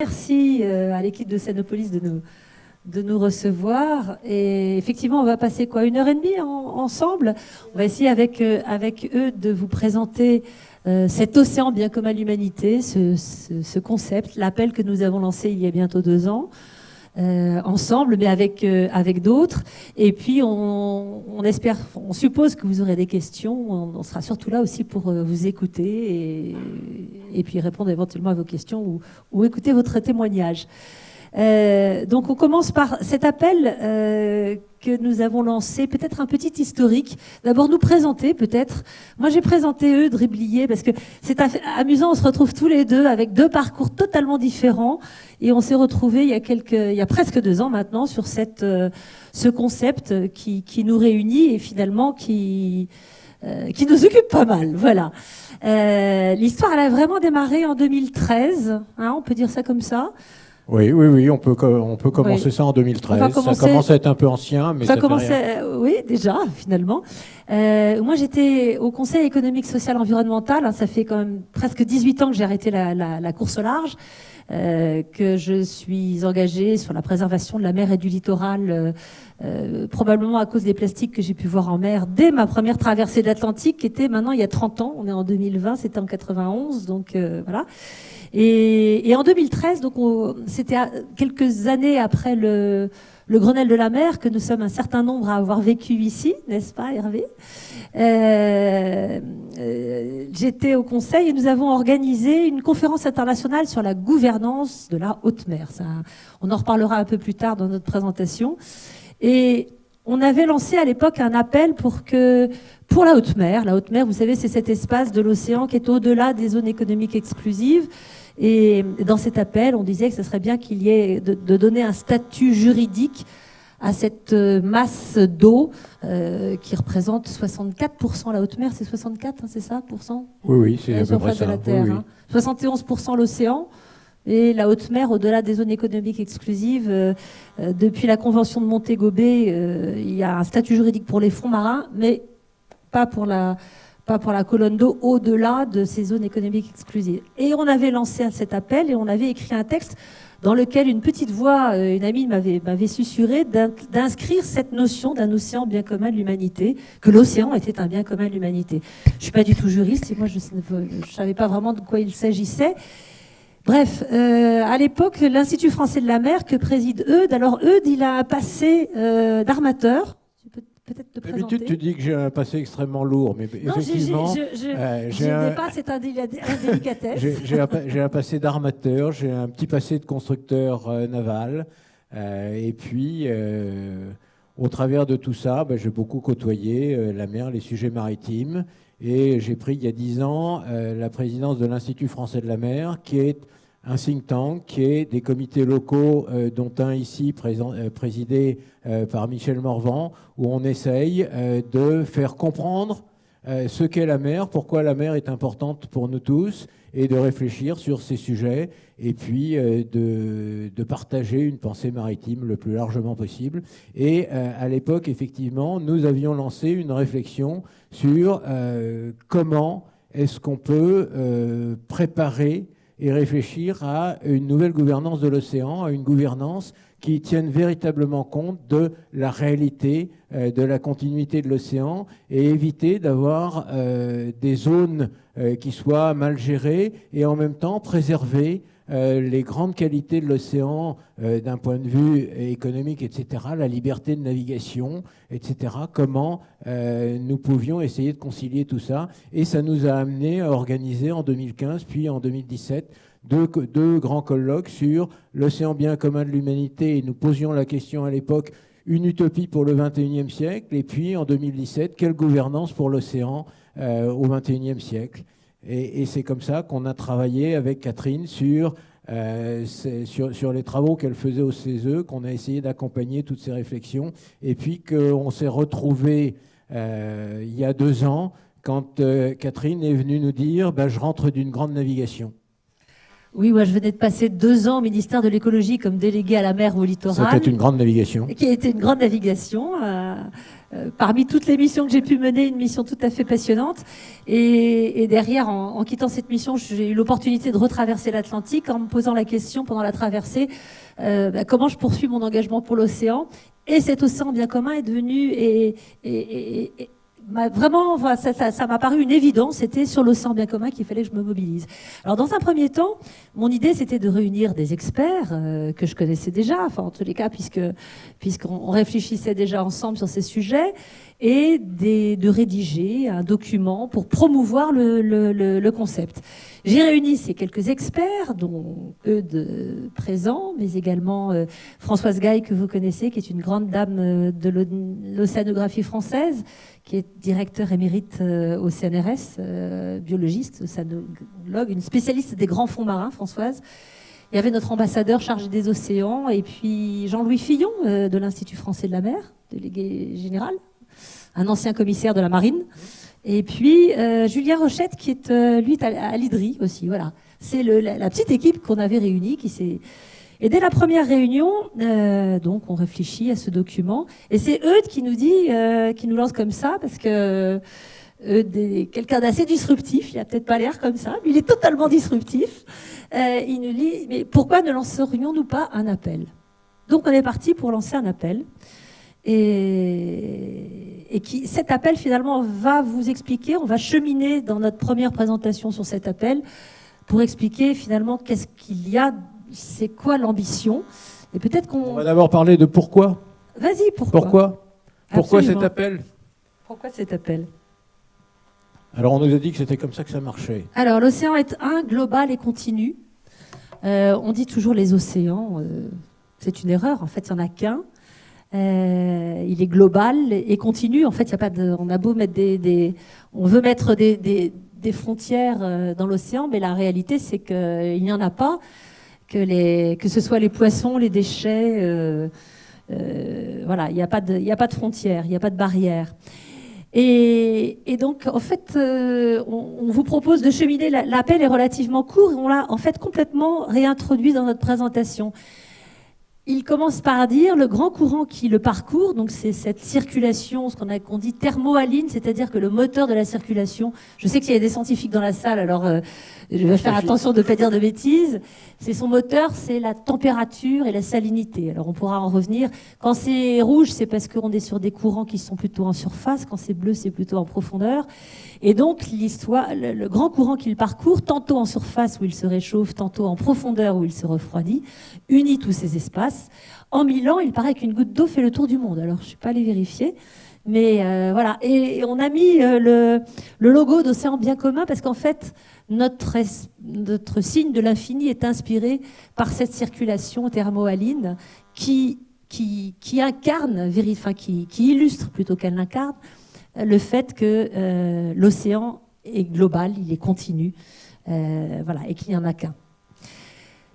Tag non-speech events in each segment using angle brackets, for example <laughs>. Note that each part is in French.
Merci euh, à l'équipe de Sanopolis de nous, de nous recevoir. Et effectivement, on va passer quoi Une heure et demie ensemble? On va essayer avec, euh, avec eux de vous présenter euh, cet océan bien commun à l'humanité, ce, ce, concept, l'appel que nous avons lancé il y a bientôt deux ans. ensemble, mais avec avec d'autres. Et puis on, on, espère, on suppose que vous aurez des questions. On, sera surtout là aussi pour vous écouter et, et puis répondre éventuellement à vos questions ou, ou écouter votre témoignage. Euh, donc on commence par cet appel euh, que nous avons lancé, peut-être un petit historique. D'abord nous présenter peut-être. Moi j'ai présenté eux, Driblier, parce que c'est amusant, on se retrouve tous les deux avec deux parcours totalement différents et on s'est retrouvés il y a quelques, il y a presque deux ans maintenant sur euh, ce concept qui, qui, nous réunit et finalement qui, euh, qui nous occupe pas mal. Voilà. Euh, L'histoire, elle a vraiment démarré en 2013, hein, on peut dire ça comme ça. Oui, oui, oui, on peut, on peut commencer ça en 2013. Ça commence à être un peu ancien, mais ça, ça commençait, oui, déjà, finalement. Euh, moi, j'étais au Conseil économique, social, environnemental. Hein, ça fait quand même presque 18 ans que j'ai arrêté la, la, la, course au large. Euh, que je suis engagée sur la préservation de la mer et du littoral, euh, euh probablement à cause des plastiques que j'ai pu voir en mer dès ma première traversée de l'Atlantique, qui était maintenant il y a 30 ans. On est en 2020, c'était en 91, donc euh, voilà. Et, et, en 2013, donc c'était quelques années après le, le Grenelle de la mer que nous sommes un certain nombre à avoir vécu ici, n'est-ce pas Hervé? Euh, euh, J'étais au Conseil et nous avons organisé une conférence internationale sur la gouvernance de la haute mer. Ça, on en reparlera un peu plus tard dans notre présentation. Et on avait lancé à l'époque un appel pour que, pour la haute mer, la haute mer, vous savez, c'est cet espace de l'océan qui est au-delà des zones économiques exclusives, et dans cet appel, on disait que ce serait bien qu'il y ait de, donner un statut juridique à cette euh, masse d'eau euh, qui représente 64% la haute mer, c'est 64, hein, c'est ça, pour cent? Oui, oui, c'est à peu près ça. la Terre, 71% hein. l'océan. Et la haute mer, au-delà des zones économiques exclusives, euh, depuis la convention de Montego Bay, il y a un statut juridique pour les fonds marins, mais pas pour la, pas pour la colonne d'eau, au-delà de ces zones économiques exclusives. Et on avait lancé cet appel et on avait écrit un texte dans lequel une petite voix, euh, une amie m'avait susurré d'inscrire cette notion d'un océan bien commun de l'humanité, que l'océan était un bien commun de l'humanité. Je suis pas du tout juriste et moi je ne savais pas vraiment de quoi il s'agissait. Bref, euh, à l'époque, l'Institut français de la mer que préside Eudes, alors Eudes, il a passé euh, d'armateur, peut-être te présenter. D'habitude, tu dis que j'ai un passé extrêmement lourd, mais non, effectivement, euh, j'ai un, pas cette indélicatesse. <laughs> j'ai un, un, passé d'armateur, j'ai un petit passé de constructeur euh, naval, euh, et puis euh, au travers de tout ça, ben, j'ai beaucoup côtoyé euh, la mer, les sujets maritimes, et j'ai pris il y a dix ans la présidence de l'Institut français de la mer, qui est un think tank qui est des comités locaux, euh, dont un ici euh, présidé euh, par Michel Morvan, où on essaye de faire comprendre ce qu'est la mer, pourquoi la mer est importante pour nous tous, et de réfléchir sur ces sujets, et puis de, de, partager une pensée maritime le plus largement possible. Et à l'époque, effectivement, nous avions lancé une réflexion sur comment est-ce qu'on peut préparer et réfléchir à une nouvelle gouvernance de l'océan, à une gouvernance qui tienne véritablement compte de la réalité euh, de la continuité de l'océan et éviter d'avoir euh, des zones euh, qui soient mal gérées et en même temps préserver euh, les grandes qualités de l'océan euh, d'un point de vue économique, etc., la liberté de navigation, etc., comment euh, nous pouvions essayer de concilier tout ça. Et ça nous a amené à organiser en 2015, puis en 2017, deux, grands colloques sur l'océan bien commun de l'humanité. Et nous posions la question à l'époque, une utopie pour le 21e siècle, et puis en 2017, quelle gouvernance pour l'océan au 21e siècle? Et, c'est comme ça qu'on a travaillé avec Catherine sur, euh, les travaux qu'elle faisait au CESE, qu'on a essayé d'accompagner toutes ces réflexions, et puis qu'on s'est retrouvé euh, il y a deux ans quand euh, Catherine est venue nous dire bah, Je rentre d'une grande navigation ». Oui, moi je venais de passer deux ans au ministère de l'écologie comme délégué à la mer ou au littoral. C'était une grande navigation. Qui a été une grande navigation. Euh, euh, parmi toutes les missions que j'ai pu mener, une mission tout à fait passionnante. Et, derrière, en, quittant cette mission, j'ai eu l'opportunité de retraverser l'Atlantique en me posant la question pendant la traversée euh, bah, comment je poursuis mon engagement pour l'océan? Et cet océan bien commun est devenu et, et vraiment, ça m'a paru une évidence. C'était sur l'océan bien commun qu'il fallait que je me mobilise. Alors, dans un premier temps, mon idée, c'était de réunir des experts euh, que je connaissais déjà, enfin, en tous les cas, puisque puisqu'on réfléchissait déjà ensemble sur ces sujets, et de rédiger un document pour promouvoir le, concept. J'ai réuni ces quelques experts, dont eux de présents, mais également euh, Françoise Gaille, que vous connaissez, qui est une grande dame euh, de l'océanographie française, qui est directeur émérite euh, au CNRS, biologiste, océanologue, une spécialiste des grands fonds marins, Françoise. Il y avait notre ambassadeur chargé des océans, et puis Jean-Louis Fillon de l'Institut français de la mer, délégué général un ancien commissaire de la marine. Et puis euh, Julien Rochette, qui est euh, lui à, l'IDRI aussi. Voilà, c'est la, petite équipe qu'on avait réunie qui s'est. Et dès la première réunion, euh, donc on réfléchit à ce document, et c'est Eudes qui nous dit, qui nous lance comme ça, parce que quelqu'un d'assez disruptif, il a peut-être pas l'air comme ça, mais il est totalement disruptif. il nous dit, mais pourquoi ne lancerions-nous pas un appel? Donc on est parti pour lancer un appel. Et, et qui, cet appel finalement va vous expliquer, on va cheminer dans notre première présentation sur cet appel pour expliquer finalement qu'est-ce qu'il y a, c'est quoi l'ambition? Et peut-être qu'on... On va d'abord parler de pourquoi. Vas-y, pourquoi? Pourquoi? Pourquoi cet appel? Pourquoi cet appel? Alors on nous a dit que c'était comme ça que ça marchait. Alors l'océan est un, global et continu. Euh, on dit toujours les océans, euh, c'est une erreur, en fait il n'y en a qu'un. Euh, il est global et continu. En fait, y a pas de, on a beau mettre des, on veut mettre des, des, frontières dans l'océan, mais la réalité, c'est qu'il n'y en a pas. Que, les, que ce soit les poissons, les déchets, euh, voilà, il n'y a pas de, il a pas de frontières, il n'y a pas de barrières. Et, et, donc, en fait, on, on, vous propose de cheminer. L'appel est relativement court et on l'a en fait complètement réintroduit dans notre présentation. Il commence par dire le grand courant qui le parcourt, donc c'est cette circulation, ce qu'on a qu'on dit thermohaline, c'est-à-dire que le moteur de la circulation. Je sais qu'il y a des scientifiques dans la salle, alors euh, je vais faire attention de ne pas dire de bêtises. C'est son moteur, c'est la température et la salinité. Alors on pourra en revenir. Quand c'est rouge, c'est parce qu'on est sur des courants qui sont plutôt en surface. Quand c'est bleu, c'est plutôt en profondeur. Et donc l'histoire, le, grand courant qu'il parcourt, tantôt en surface où il se réchauffe, tantôt en profondeur où il se refroidit, unit tous ces espaces. En mille ans, il paraît qu'une goutte d'eau fait le tour du monde. Alors, je ne suis pas allée vérifier. Mais euh, voilà. Et, on a mis euh, le, le, logo d'Océan Bien Commun parce qu'en fait, notre, notre signe de l'infini est inspiré par cette circulation thermohaline qui, qui, incarne, enfin, qui, illustre plutôt qu'elle incarne, le fait que euh, l'océan est global, il est continu, voilà, et qu'il n'y en a qu'un.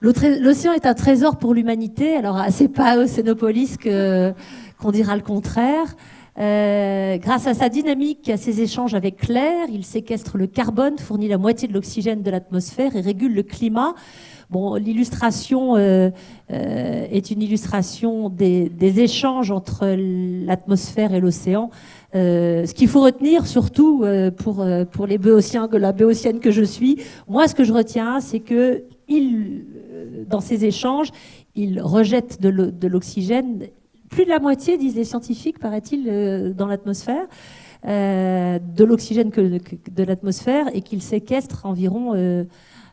L'océan est un trésor pour l'humanité. Alors, c'est pas à Océanopolis qu'on dira le contraire. Euh, grâce à sa dynamique, à ses échanges avec l'air, il séquestre le carbone, fournit la moitié de l'oxygène de l'atmosphère et régule le climat. Bon, l'illustration euh, euh, est une illustration des, des échanges entre l'atmosphère et l'océan. Euh, ce qu'il faut retenir, surtout euh, pour pour les béotiens, la béotienne que je suis, moi, ce que je retiens, c'est que il dans ces échanges, ils rejettent de l'oxygène. Plus de la moitié, disent les scientifiques, paraît-il, euh, dans l'atmosphère, euh, de l'oxygène que, de l'atmosphère, et qu'ils séquestrent environ euh,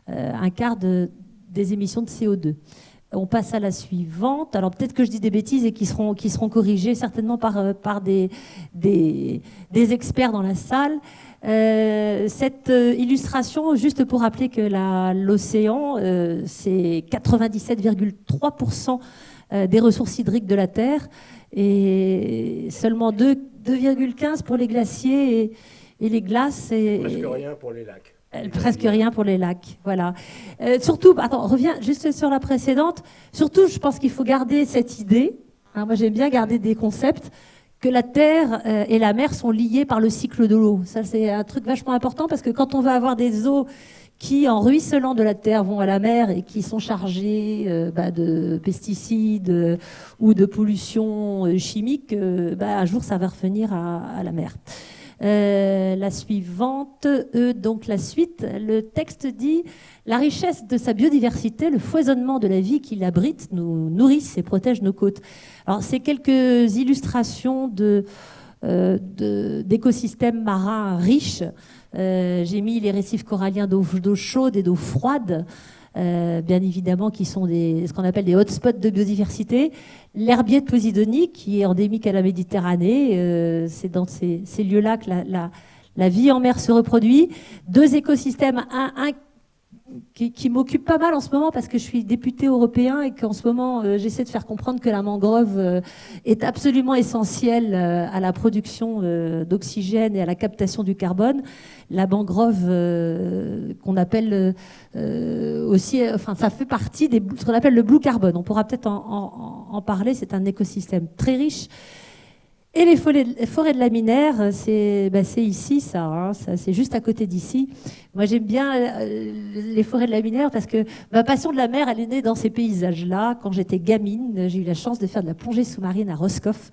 un quart des émissions de CO2. On passe à la suivante. Alors peut-être que je dis des bêtises et qui seront, qui seront corrigées certainement par, par des, des, experts dans la salle. Cette illustration, juste pour rappeler que euh, c'est 97,3% des ressources hydriques de la Terre et seulement 2,15 pour les glaciers et, les glaces. Et, presque rien pour les lacs. Presque rien pour les lacs, voilà. surtout, attends, reviens juste sur la précédente. Surtout, je pense qu'il faut garder cette idée. Hein, moi, j'aime bien garder des concepts que la terre euh, et la mer sont liées par le cycle de l'eau. Ça, c'est un truc vachement important parce que quand on va avoir des eaux qui, en ruisselant de la terre, vont à la mer et qui sont chargés euh, bah, de pesticides euh, ou de pollution euh, chimique, bah, un jour ça va revenir à, la mer. la suivante, donc la suite, le texte dit la richesse de sa biodiversité, le foisonnement de la vie qui l'abrite, nous nourrissent et protègent nos côtes. Alors c'est quelques illustrations de d'écosystèmes marins riches euh, j'ai mis les récifs coralliens d'eau chaude et d'eau froide. Euh, bien évidemment, qui sont ce qu'on appelle des hotspots de biodiversité. L'herbier de Posidonie, qui est endémique à la Méditerranée, euh, c'est dans ces, lieux-là que la, la, vie en mer se reproduit. Deux écosystèmes, un, un qui, m'occupe pas mal en ce moment parce que je suis député européen et qu'en ce moment euh, j'essaie de faire comprendre que la mangrove euh, est absolument essentielle euh, à la production d'oxygène et à la captation du carbone. La mangrove qu'on appelle aussi, enfin ça fait partie de ce qu'on appelle le blue carbone. On pourra peut-être en, en parler. C'est un écosystème très riche et les forêts, de la Minaire, c'est bah, ici, hein, ça, c'est juste à côté d'ici. Moi, j'aime bien euh, les forêts de la Minaire parce que ma passion de la mer, elle est née dans ces paysages-là. Quand j'étais gamine, j'ai eu la chance de faire de la plongée sous-marine à Roscoff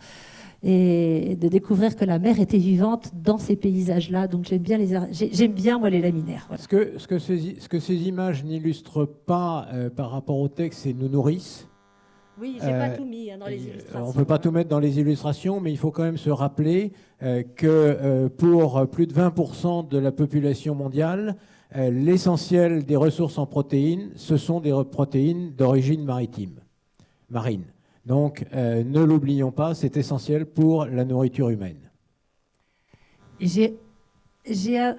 et de découvrir que la mer était vivante dans ces paysages-là. Donc j'aime bien, les, j'aime bien moi les laminaires. Ce, que, ce, que ces, ce que ces images n'illustrent pas euh, par rapport au texte, c'est nous nourrissent. Oui, j'ai pas euh, tout mis hein, dans les illustrations. On ne peut pas tout mettre dans les illustrations, mais il faut quand même se rappeler euh, que euh, pour plus de 20% de la population mondiale, l'essentiel des ressources en protéines, ce sont des protéines d'origine maritime, marine. Donc ne l'oublions pas, c'est essentiel pour la nourriture humaine. J'ai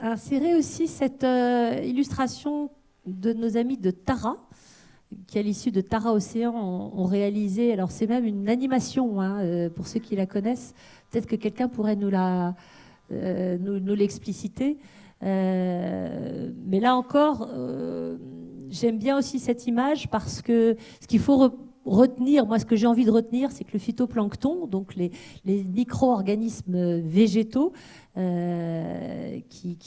inséré aussi cette illustration de nos amis de Tara, qui, à l'issue de Tara Océan, ont, réalisé. Alors, c'est même une animation, hein, euh, pour ceux qui la connaissent. Peut-être que quelqu'un pourrait nous la, euh, nous, l'expliciter. Euh, mais là encore, j'aime bien aussi cette image parce que ce qu'il faut retenir, moi ce que j'ai envie de retenir, c'est que le phytoplancton, donc les, les micro-organismes végétaux, euh, qui,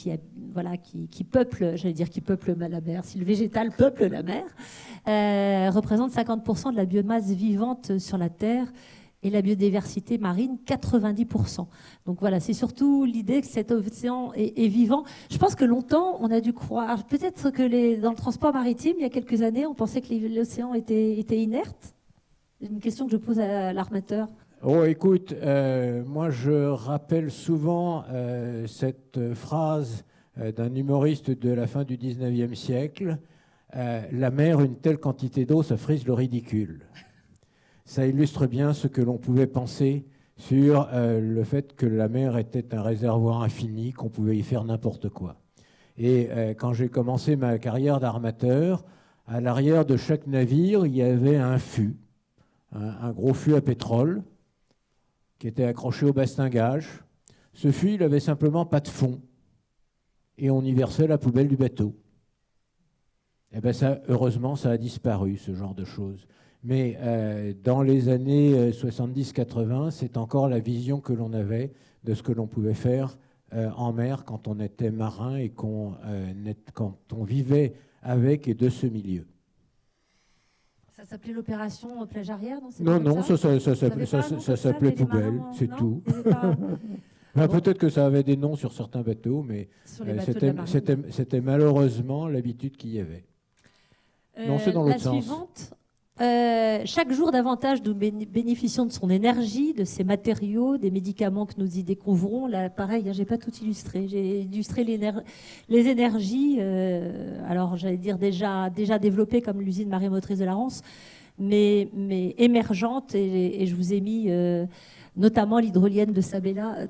voilà, qui, qui peuplent, j'allais dire qui peuplent la mer, si le végétal peuple la mer, euh, représente 50% de la biomasse vivante sur la Terre et la biodiversité marine 90%. Donc voilà, c'est surtout l'idée que cet océan est, vivant. Je pense que longtemps, on a dû croire, peut-être que dans le transport maritime, il y a quelques années, on pensait que l'océan était, était inerte. Une question que je pose à l'armateur. Oh, écoute, euh, moi je rappelle souvent euh, cette phrase euh, d'un humoriste de la fin du 19e siècle La mer, une telle quantité d'eau, ça frise le ridicule ça illustre bien ce que l'on pouvait penser sur euh, le fait que la mer était un réservoir infini, qu'on pouvait y faire n'importe quoi. Et euh, quand j'ai commencé ma carrière d'armateur, à l'arrière de chaque navire, il y avait un fût, un, gros fût à pétrole, qui était accroché au bastingage. Ce fût, il avait simplement pas de fond, et on y versait la poubelle du bateau. Et eh bien ça, heureusement, ça a disparu, ce genre de choses. Mais euh, dans les années 70-80, euh, c'est encore la vision que l'on avait de ce que l'on pouvait faire euh, en mer quand on était marin et qu'on, quand on vivait avec et de ce milieu. Ça s'appelait l'opération plage arrière Non, non, ça, ça, ça, s'appelait poubelle, c'est tout. <laughs> Peut-être que ça avait des noms sur certains bateaux, mais c'était malheureusement l'habitude qu'il y avait. non, c'est dans l'autre sens. Suivante, euh, chaque jour davantage, nous bénéficions de son énergie, de ses matériaux, des médicaments que nous y découvrons. Là, pareil, hein, j'ai pas tout illustré. J'ai illustré les énergies, euh, alors j'allais dire déjà, déjà développées comme l'usine marémotrice de la Rance, mais, mais émergentes. Et, je vous ai mis euh, notamment l'hydrolienne de Sabella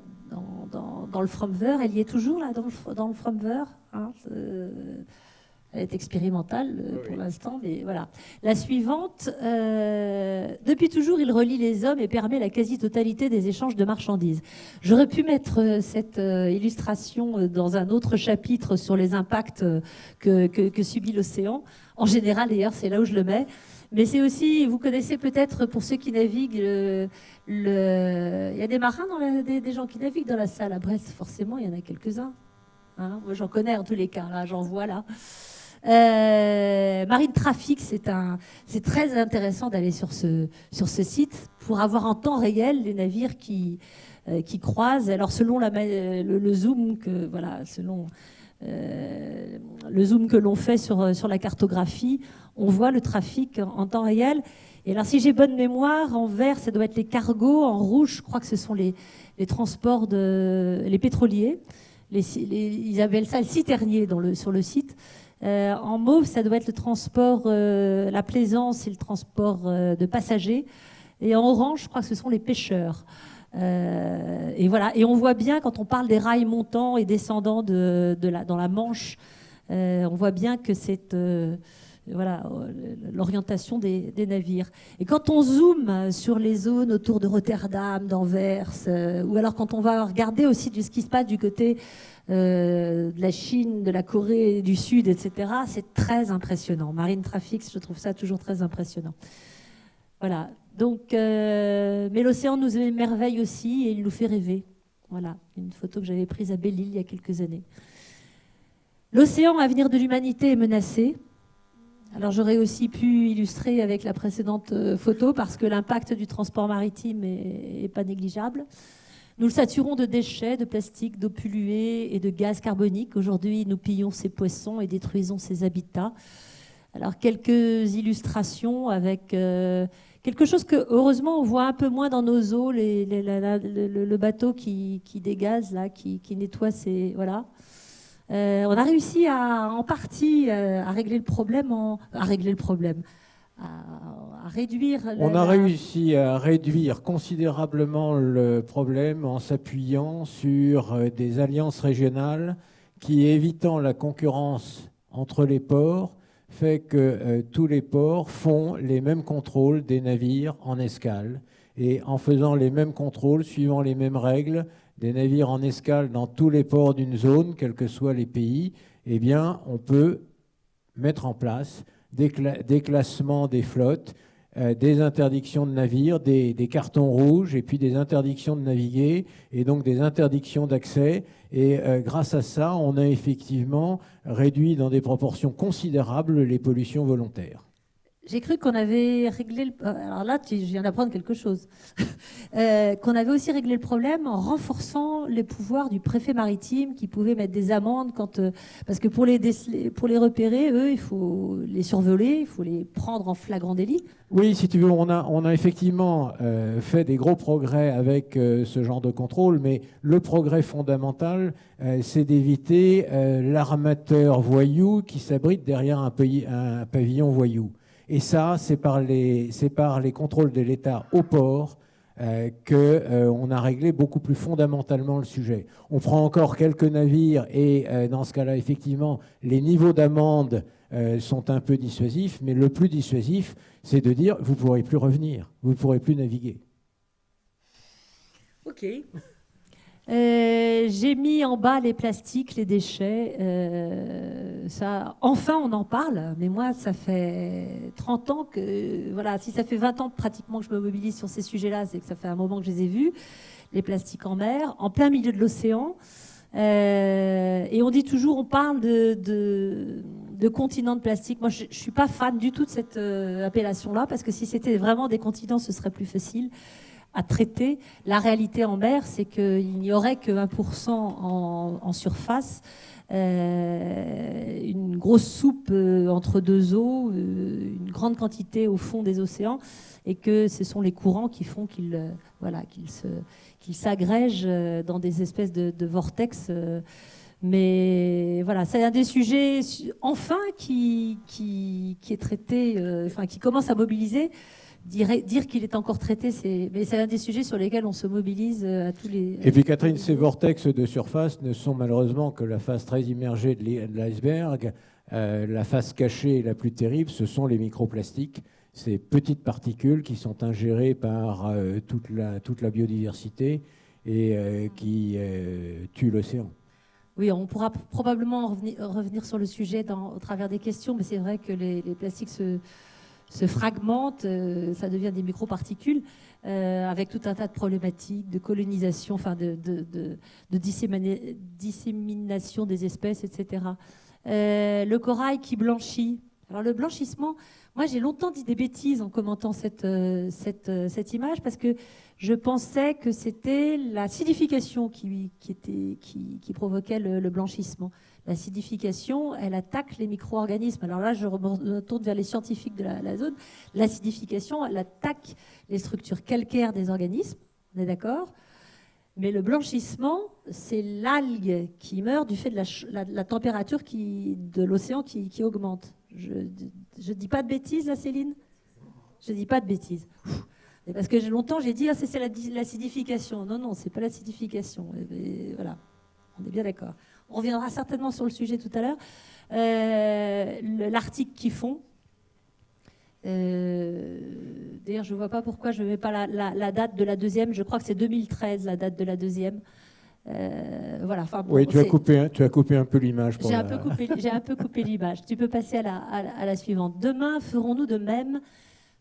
dans, le Fromver. Elle y est toujours là, dans le, dans Fromver. Hein, elle est expérimentale euh, pour l'instant, mais voilà. La suivante, euh, depuis toujours, il relie les hommes et permet la quasi-totalité des échanges de marchandises. J'aurais pu mettre euh, cette illustration dans un autre chapitre sur les impacts que, que, subit l'océan. En général, d'ailleurs, c'est là où je le mets. Mais c'est aussi, vous connaissez peut-être pour ceux qui naviguent, le, il y a des marins, dans la, des, des gens qui naviguent dans la salle à Brest, forcément, il y en a quelques-uns. Hein Moi, j'en connais en tous les cas, là, j'en vois là. Euh, Marine Trafic, c'est très intéressant d'aller sur ce, site pour avoir en temps réel les navires qui, euh, croisent. Alors selon euh, le zoom que l'on fait sur, la cartographie, on voit le trafic en, temps réel. Et alors, si j'ai bonne mémoire, en vert, ça doit être les cargos. En rouge, je crois que ce sont les, transports de les pétroliers. Ils appellent ça le citernier dans sur le site. Euh, en mauve, ça doit être le transport, euh, la plaisance et le transport euh, de passagers. Et en orange, je crois que ce sont les pêcheurs. et voilà. Et on voit bien quand on parle des rails montants et descendants dans la Manche, on voit bien que c'est voilà l'orientation des, des, navires. Et quand on zoome sur les zones autour de Rotterdam, d'Anvers, ou alors quand on va regarder aussi ce qui se passe du côté euh, de la Chine, de la Corée du Sud, etc. C'est très impressionnant. Marine Traffic, je trouve ça toujours très impressionnant. Voilà. Donc, euh, mais l'océan nous émerveille aussi et il nous fait rêver. Voilà, une photo que j'avais prise à Belle-Île il y a quelques années. L'océan, avenir de l'humanité, est menacé. Alors j'aurais aussi pu illustrer avec la précédente euh, photo parce que l'impact du transport maritime est, est pas négligeable. Nous le saturons de déchets, de plastique, d'eau polluée et de gaz carbonique. Aujourd'hui, nous pillons ces poissons et détruisons ces habitats. Alors, quelques illustrations avec euh, quelque chose que, heureusement, on voit un peu moins dans nos eaux, le, bateau qui, qui dégaze, là, qui, nettoie ces... Voilà. Euh, on a réussi à, en partie euh, à régler le problème, à régler le problème, à, réduire. On a réussi à réduire considérablement le problème en s'appuyant sur euh, des alliances régionales qui, évitant la concurrence entre les ports, fait que euh, tous les ports font les mêmes contrôles des navires en escale. Et en faisant les mêmes contrôles, suivant les mêmes règles, des navires en escale dans tous les ports d'une zone, quels que soient les pays, eh bien, on peut mettre en place des, classements des flottes, euh, des interdictions de navires, des, cartons rouges et puis des interdictions de naviguer et donc des interdictions d'accès. Et euh, grâce à ça, on a effectivement réduit dans des proportions considérables les pollutions volontaires. J'ai cru qu'on avait réglé le... Euh, alors là, je viens d'apprendre quelque chose. <laughs> Euh, qu'on avait aussi réglé le problème en renforçant les pouvoirs du préfet maritime qui pouvait mettre des amendes quand... Euh, parce que pour les, pour les repérer, eux, il faut les survoler, il faut les prendre en flagrant délit. Oui, si tu veux, on a, on a effectivement fait des gros progrès avec ce genre de contrôle, mais le progrès fondamental, c'est d'éviter l'armateur voyou qui s'abrite derrière un, pays, un pavillon voyou. Et ça, c'est par par les contrôles de l'État au port euh, qu'on euh, a réglé beaucoup plus fondamentalement le sujet. On prend encore quelques navires et euh, dans ce cas-là, effectivement, les niveaux d'amende euh, sont un peu dissuasifs, mais le plus dissuasif, c'est de dire vous ne pourrez plus revenir, vous ne pourrez plus naviguer. Ok. Euh, j'ai mis en bas les plastiques, les déchets. Euh, ça, enfin, on en parle. Mais moi, ça fait 30 ans que, voilà, si ça fait 20 ans pratiquement que je me mobilise sur ces sujets-là, c'est que ça fait un moment que je les ai vus. Les plastiques en mer, en plein milieu de l'océan. Euh, et on dit toujours, on parle de, de, de continent de plastique. Moi, je, je suis pas fan du tout de cette appellation-là parce que si c'était vraiment des continents, ce serait plus facile à traiter. La réalité en mer, c'est qu'il n'y aurait que 1% en, surface, euh, une grosse soupe euh, entre deux eaux, euh, une grande quantité au fond des océans, et que ce sont les courants qui font qu'ils voilà, qu'ils s'agrègent dans des espèces de, de vortex. Mais voilà, c'est un des sujets enfin qui, qui, qui est traité, enfin qui commence à mobiliser dire, qu'il est encore traité, c'est, mais c'est un des sujets sur lesquels on se mobilise euh, à tous les. Et puis Catherine, ces vortex de surface ne sont malheureusement que la face très immergée de l'iceberg. Euh, la face cachée et la plus terrible, ce sont les microplastiques, ces petites particules qui sont ingérées par euh, toute, la, toute la biodiversité et qui tuent l'océan. Oui, on pourra probablement revenir, revenir sur le sujet dans, au travers des questions, mais c'est vrai que les, les plastiques se se fragmentent, euh, ça devient des microparticules, euh, avec tout un tas de problématiques de colonisation, enfin de, dissémination des espèces, etc. le corail qui blanchit. Alors le blanchissement, moi j'ai longtemps dit des bêtises en commentant cette, image parce que je pensais que c'était était, qui, qui provoquait le, blanchissement. L'acidification, elle attaque les micro-organismes. Alors là, je retourne vers les scientifiques de la, zone. L'acidification, elle attaque les structures calcaires des organismes, on est d'accord? Mais le blanchissement, c'est l'algue qui meurt du fait de la, température de l'océan qui, qui, augmente. Je ne dis pas de bêtises, là, Céline? Je ne dis pas de bêtises. Parce que longtemps, j'ai dit, ah, c'est l'acidification. Non, non, c'est pas l'acidification. Voilà, on est bien d'accord. On reviendra certainement sur le sujet tout à l'heure. Euh, L'article qui fond. Euh, d'ailleurs, je ne vois pas pourquoi je ne mets pas la, date de la deuxième. Je crois que c'est 2013, la date de la deuxième. Euh, voilà, enfin, oui, tu as, coupé, tu as coupé un peu l'image. J'ai un, un, peu coupé l'image. Tu peux passer à la, à la suivante. Demain, ferons-nous de même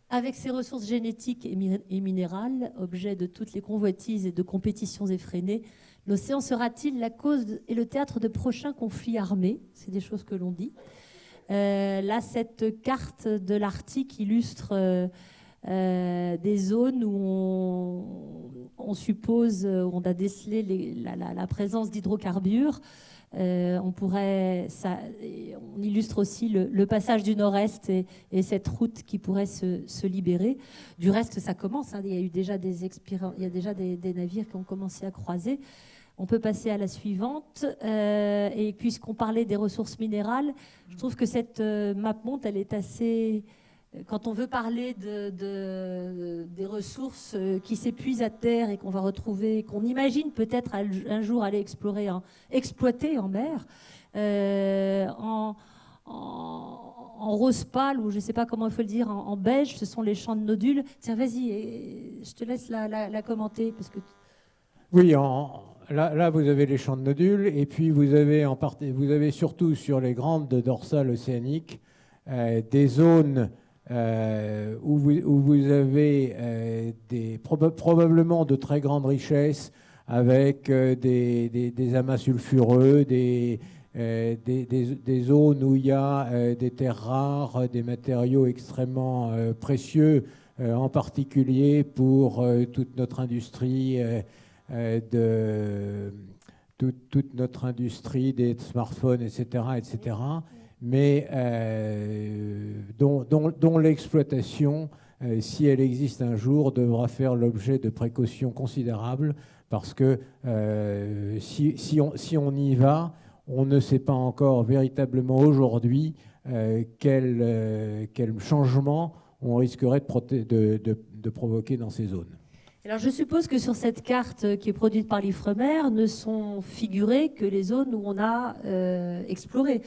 avec ses ressources génétiques et minérales, objet de toutes les convoitises et de compétitions effrénées, l'océan sera-t-il la cause et le théâtre de prochains conflits armés? C'est des choses que l'on dit. Euh, là, cette carte de l'Arctique illustre euh, euh, des zones où on, suppose, où on a décelé la, présence d'hydrocarbures. On pourrait, illustre aussi le, passage du Nord-Est et, cette route qui pourrait se, libérer. Du reste, ça commence. Hein. il y a déjà des, navires qui ont commencé à croiser. On peut passer à la suivante. Euh, et puisqu'on parlait des ressources minérales, je trouve que cette euh, map monte, elle est assez quand on veut parler de, des ressources euh, qui s'épuisent à terre et qu'on va retrouver, qu'on imagine peut-être un jour aller explorer, exploiter en mer, euh, en, rose pâle, ou je ne sais pas comment il faut le dire, en, beige, ce sont les champs de nodules. Tiens, vas-y, je te laisse la, commenter. Parce que... Oui, là, vous avez les champs de nodules, et puis vous avez, en vous avez surtout sur les grandes dorsales océaniques euh, des zones euh, où, vous, avez euh, des, probablement de très grandes richesses avec euh, des, amas sulfureux, des, des, zones où il y a des terres rares, des matériaux extrêmement précieux, en particulier pour toute notre industrie de toute, notre industrie des smartphones, etc., etc mais euh, dont, l'exploitation, euh, si elle existe un jour, devra faire l'objet de précautions considérables, parce que euh, si, on, y va, on ne sait pas encore véritablement aujourd'hui quel, changement on risquerait de, provoquer dans ces zones. Alors je suppose que sur cette carte qui est produite par l'IFREMER ne sont figurées que les zones où on a exploré.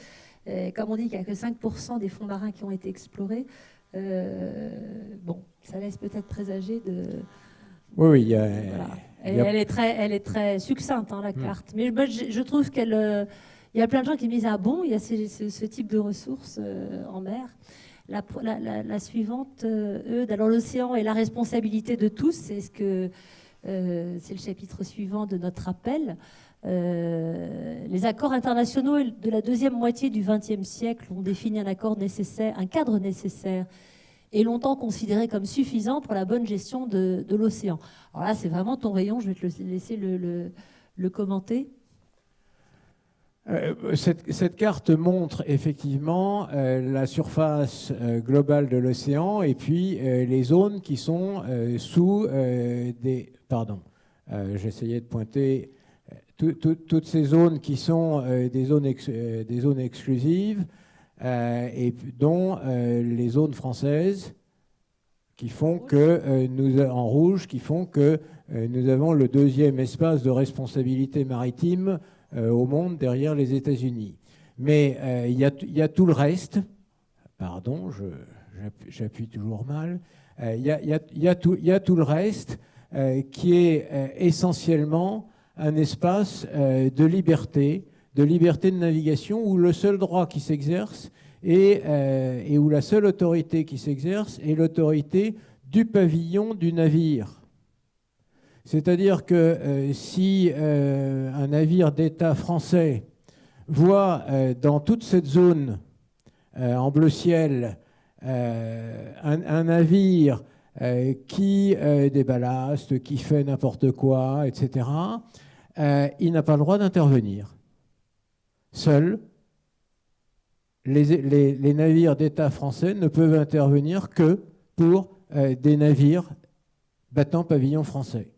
Euh, comme on dit qu'il n'y a que 5% des fonds marins qui ont été explorés, euh, bon, ça laisse peut-être présager de... Oui, oui, il y a... Elle, est très, elle est très succincte, hein, la hmm. carte. Mais je, trouve qu'elle... Euh, il y a plein de gens qui me disent, ah bon, il y a ce, type de ressources en mer. La, suivante, Eudes, alors l'océan est la responsabilité de tous, c'est ce c'est le chapitre suivant de notre appel. Euh, les accords internationaux de la deuxième moitié du XXe siècle ont défini un accord nécessaire, un cadre nécessaire et longtemps considéré comme suffisant pour la bonne gestion de, l'océan. Alors là, c'est vraiment ton rayon, je vais te laisser le, commenter. Euh, cette, carte montre effectivement euh, la surface globale de l'océan et puis les zones qui sont sous des... Pardon, j'essayais de pointer toutes ces zones qui sont euh, des, zones euh, des zones exclusives, euh, et dont les zones françaises qui font que nous, en rouge, qui font que nous avons le deuxième espace de responsabilité maritime au monde derrière les États-Unis. Mais il y, a tout le reste, pardon, j'appuie toujours mal, il y, a tout le reste qui est essentiellement un espace euh, de liberté, de liberté de navigation, où le seul droit qui s'exerce euh, et, où la seule autorité qui s'exerce est l'autorité du pavillon du navire. C'est-à-dire que euh, si un navire d'État français voit dans toute cette zone en bleu ciel un, navire qui déballaste, qui fait n'importe quoi, etc., il n'a pas le droit d'intervenir. Seul, les, navires d'État français ne peuvent intervenir que pour euh, des navires battant pavillon français.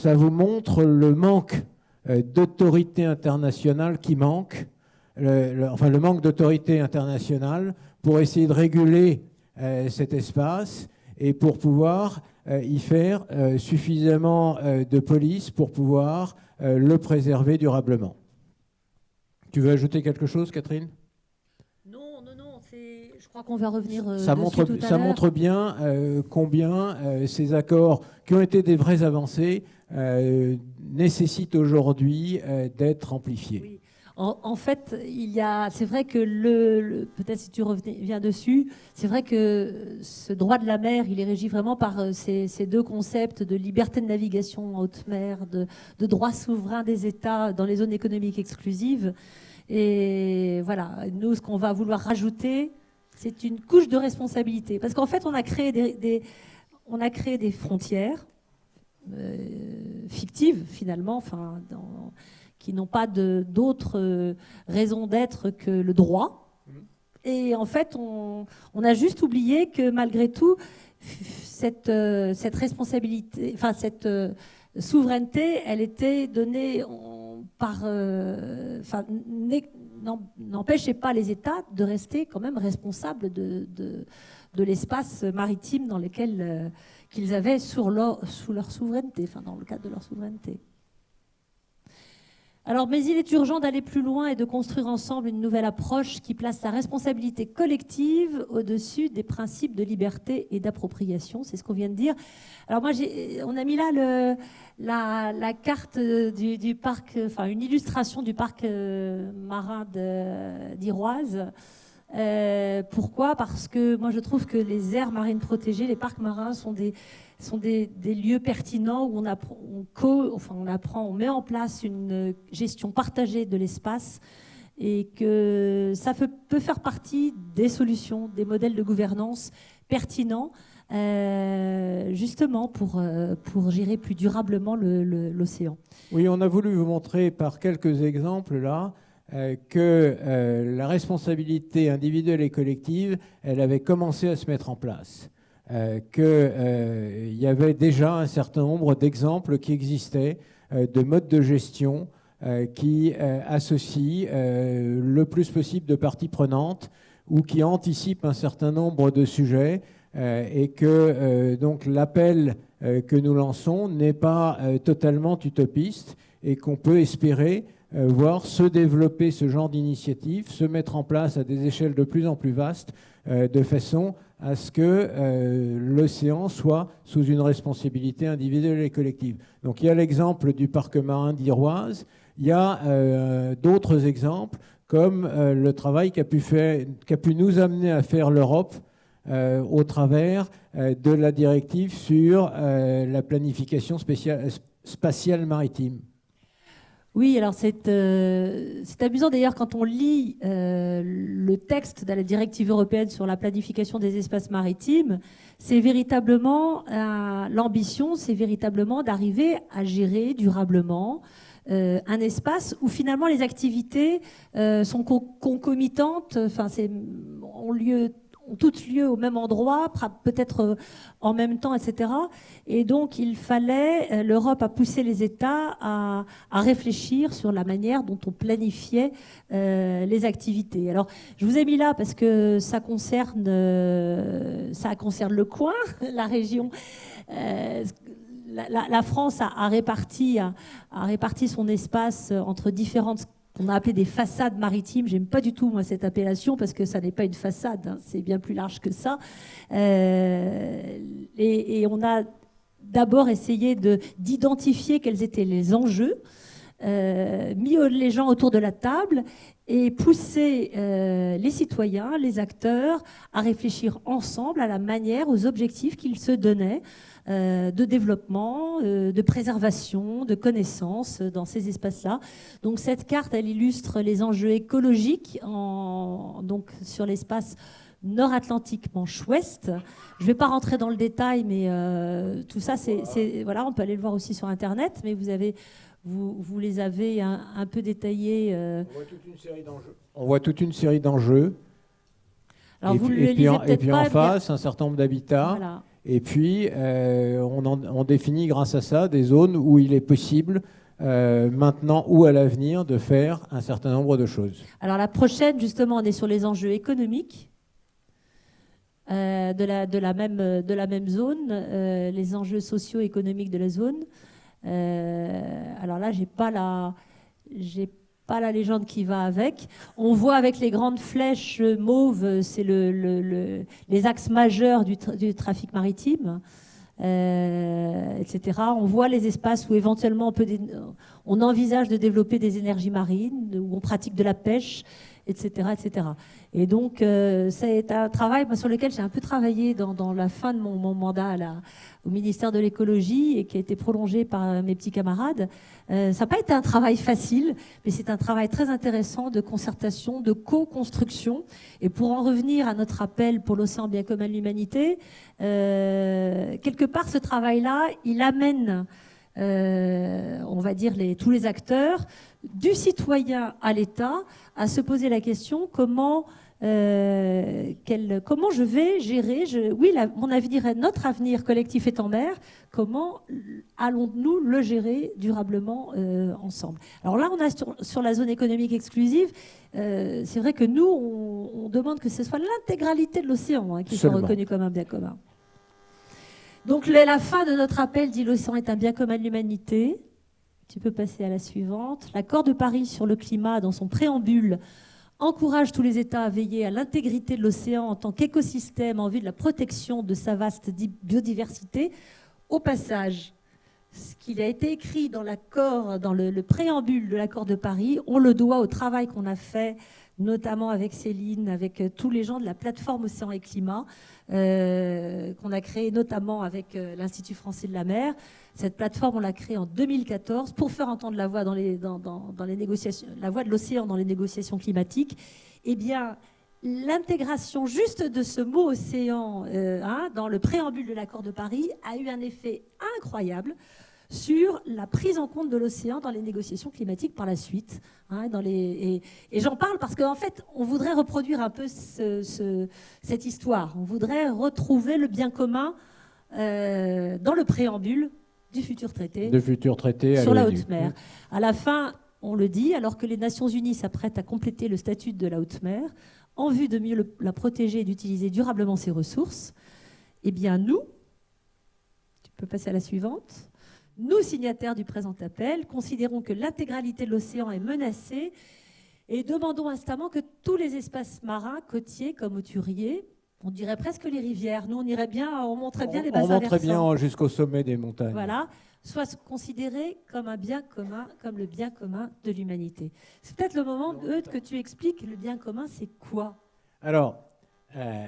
Ça vous montre le manque euh, d'autorité internationale qui manque, enfin le manque d'autorité internationale pour essayer de réguler euh, cet espace et pour pouvoir y faire suffisamment de police pour pouvoir le préserver durablement. Tu veux ajouter quelque chose, Catherine? Crois qu'on va revenir. Euh, ça montre, ça montre bien euh, combien euh, ces accords, qui ont été des vraies avancées, nécessitent aujourd'hui d'être amplifiés. En, fait, il y a, c'est vrai que le, peut-être si tu reviens dessus, c'est vrai que ce droit de la mer, il est régi vraiment par ces, deux concepts de liberté de navigation en haute mer, de, de droit souverain des États dans les zones économiques exclusives. Et voilà, nous, ce qu'on va vouloir rajouter, c'est une couche de responsabilité. Parce qu'en fait, on a créé des, on a créé des frontières euh, fictives, finalement, enfin, qui n'ont pas d'autres euh, raisons d'être que le droit. Et en fait, on, a juste oublié que malgré tout, cette, euh, cette responsabilité, enfin, cette souveraineté, elle était donnée par, enfin, n'empêchait pas les États de rester quand même responsables de, l'espace maritime dans lequel euh, qu'ils avaient sous leur souveraineté, enfin dans le cadre de leur souveraineté. Alors, mais il est urgent d'aller plus loin et de construire ensemble une nouvelle approche qui place la responsabilité collective au-dessus des principes de liberté et d'appropriation. C'est ce qu'on vient de dire. Alors moi, on a mis là la, carte du, parc, une illustration du parc euh, marin d'Iroise. Euh, pourquoi? Parce que moi, je trouve que les aires marines protégées, les parcs marins sont des sont des, lieux pertinents où on on, met en place une gestion partagée de l'espace et que ça peut, faire partie des solutions, des modèles de gouvernance pertinents, euh, justement pour, euh, pour gérer plus durablement l'océan. Oui, on a voulu vous montrer par quelques exemples là euh, que la responsabilité individuelle et collective, elle avait commencé à se mettre en place. Euh, qu'il euh, y avait déjà un certain nombre d'exemples qui existaient euh, de modes de gestion qui associent le plus possible de parties prenantes ou qui anticipent un certain nombre de sujets et que donc l'appel que nous lançons n'est pas totalement utopiste et qu'on peut espérer voir se développer ce genre d'initiative, se mettre en place à des échelles de plus en plus vastes, de façon à ce que euh, l'océan soit sous une responsabilité individuelle et collective. Donc il y a l'exemple du parc marin d'Iroise, il y a euh, d'autres exemples comme euh, le travail qu'a pu, pu, nous amener à faire l'Europe au travers de la directive sur la planification spatiale maritime. Oui, alors euh, c'est amusant d'ailleurs quand on lit euh, le texte de la directive européenne sur la planification des espaces maritimes, c'est véritablement euh, l'ambition, c'est véritablement d'arriver à gérer durablement un espace où finalement les activités sont concomitantes, enfin ont lieu toutes lieu au même endroit, peut-être euh, en même temps, etc. Et donc, il fallait, euh, l'Europe a poussé les États à, réfléchir sur la manière dont on planifiait euh, les activités. Alors, je vous ai mis là parce que ça concerne, ça concerne le coin, <laughs> la région. la, France a, réparti, a, réparti son espace entre différentes on a appelé des façades maritimes. J'aime pas du tout moi cette appellation parce que ça n'est pas une façade, hein. c'est bien plus large que ça. Euh, et, on a d'abord essayé d'identifier quels étaient les enjeux, euh, mis les gens autour de la table et pousser euh, les citoyens, les acteurs à réfléchir ensemble à la manière, aux objectifs qu'ils se donnaient euh, de développement, euh, de préservation, de connaissance dans ces espaces-là. Donc cette carte, elle illustre les enjeux écologiques en, donc sur l'espace nord-atlantique manche-ouest. Je ne vais pas rentrer dans le détail, mais tout ça, c'est voilà, on peut aller le voir aussi sur Internet, mais vous avez vous, vous les avez un, peu détaillés. On voit toute une série d'enjeux. On voit toute une série d'enjeux. Alors et vous et puis, en, et puis en face, un certain nombre d'habitats. Voilà. Et puis, euh, on, définit grâce à ça des zones où il est possible, euh, maintenant ou à l'avenir, de faire un certain nombre de choses. Alors la prochaine, justement, on est sur les enjeux économiques euh, de, la, de, la même, de la même zone, les enjeux socio-économiques de la zone. Alors là, j'ai pas pas la légende qui va avec. On voit avec les grandes flèches mauves, c'est le, les axes majeurs du, trafic maritime, euh, etc. On voit les espaces où éventuellement on, peut on envisage de développer des énergies marines, où on pratique de la pêche, etc. etc. Et donc, euh, c'est un travail sur lequel j'ai un peu travaillé dans, la fin de mon, mandat au ministère de l'écologie et qui a été prolongé par mes petits camarades. Euh, ça n'a pas été un travail facile, mais c'est un travail très intéressant de concertation, de co-construction. Et pour en revenir à notre appel pour l'océan bien commun de l'humanité, euh, quelque part, ce travail-là, il amène, on va dire, tous les acteurs du citoyen à l'État à se poser la question comment, euh, comment je vais gérer, je, oui, mon avenir, notre avenir collectif est en mer, comment allons-nous le gérer durablement euh, ensemble? Alors là, on a sur, la zone économique exclusive, euh, c'est vrai que nous, on, demande que ce soit l'intégralité de l'océan hein, qui soit reconnu comme un bien commun. Donc la fin de notre appel dit l'océan est un bien commun de l'humanité. Tu peux passer à la suivante. L'accord de Paris sur le climat, dans son préambule, encourage tous les États à veiller à l'intégrité de l'océan en tant qu'écosystème en vue de la protection de sa vaste biodiversité. Au passage, ce qu'il a été écrit dans l'accord, dans le, le préambule de l'accord de Paris, on le doit au travail qu'on a fait notamment avec Céline, avec euh, tous les gens de la plateforme Océan et Climat, euh, qu'on a créé notamment avec euh, l'Institut français de la mer. Cette plateforme, on l'a créée en 2014 pour faire entendre la voix, dans, les négociations, la voix de l'océan dans les négociations climatiques. Eh bien, l'intégration juste de ce mot océan hein, dans le préambule de l'accord de Paris a eu un effet incroyable sur la prise en compte de l'océan dans les négociations climatiques par la suite. Hein, dans les, et, j'en parle parce qu'en fait, on voudrait reproduire un peu cette histoire. On voudrait retrouver le bien commun euh, dans le préambule du futur traité, futur traité sur la haute mer. À la fin, on le dit, alors que les Nations Unies s'apprêtent à compléter le statut de la haute mer en vue de mieux la protéger et d'utiliser durablement ses ressources, eh bien nous, tu peux passer à la suivante, nous, signataires du présent appel, considérons que l'intégralité de l'océan est menacée et demandons instamment que tous les espaces marins, côtiers comme auturiers, on dirait presque les rivières, nous on irait bien, on montrait bien les bassins On montrait bien jusqu'au sommet des montagnes. Voilà, soient considérés comme un bien commun, comme le bien commun de l'humanité. C'est peut-être le moment, Eudes, que tu expliques le bien commun, c'est quoi? Alors, euh,